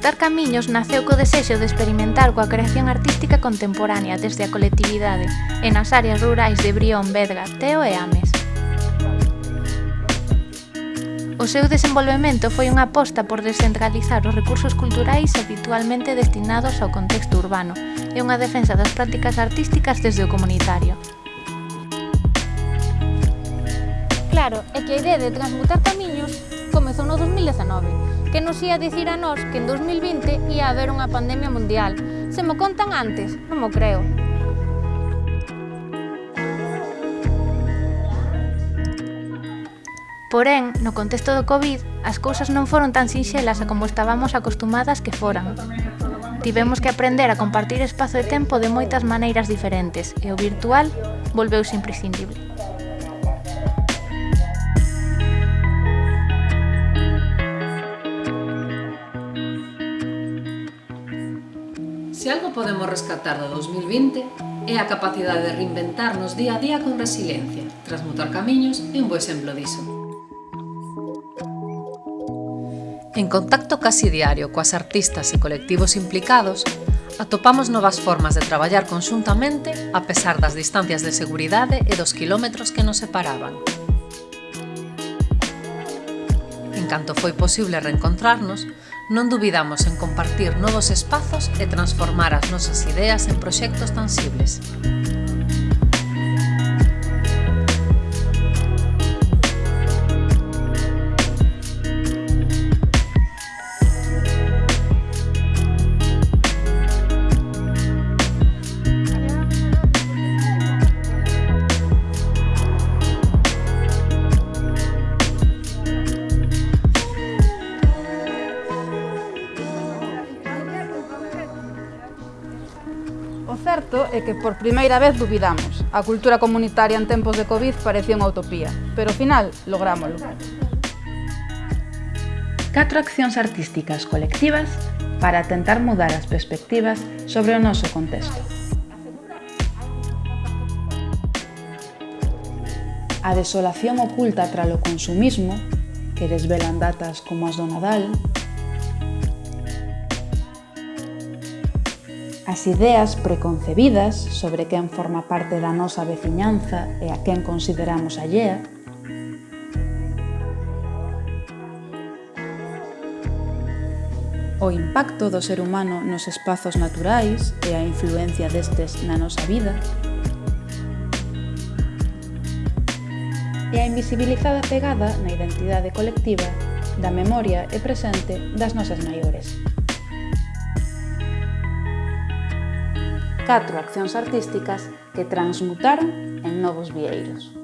Mutar Camiños naceu co desexo de experimentar coa creación artística contemporánea desde a colectividade e nas áreas rurais de Brión, Vedra, Teo e Ames. O seu desenvolvemento foi unha aposta por descentralizar os recursos culturais habitualmente destinados ao contexto urbano e unha defensa das prácticas artísticas desde o comunitario. Claro, é que a idea de transmutar camiños comezou no 2019, que nos ia dicir a nós que en 2020 ia haber unha pandemia mundial. Se mo contan antes, non mo creo. Porén, no contexto do COVID, as cousas non foron tan sinxelas a como estábamos acostumadas que foran. Tivemos que aprender a compartir espazo e tempo de moitas maneiras diferentes, e o virtual volveuse imprescindible. Se algo podemos rescatar do 2020 é a capacidade de reinventarnos día a día con resiliencia, transmutar camiños é un bo exemplo diso. En contacto casi diario coas artistas e colectivos implicados, atopamos novas formas de traballar conxuntamente a pesar das distancias de seguridade e dos quilómetros que nos separaban. canto foi posible reencontrarnos, non dubidamos en compartir novos espazos e transformar as nosas ideas en proxectos tansibles. certo é que por primeira vez dubidamos. A cultura comunitaria en tempos de Covid parecía unha utopía, pero ao final lográmolo. Catro accións artísticas colectivas para tentar mudar as perspectivas sobre o noso contexto. A desolación oculta tralo consumismo, que desvelan datas como as do Nadal, As ideas preconcebidas sobre quen forma parte da nosa veciñanza e a quen consideramos allea, o impacto do ser humano nos espazos naturais e a influencia destes na nosa vida, e a invisibilizada pegada na identidade colectiva da memoria e presente das nosas maiores. catro accións artísticas que transmutaron en novos vieiros.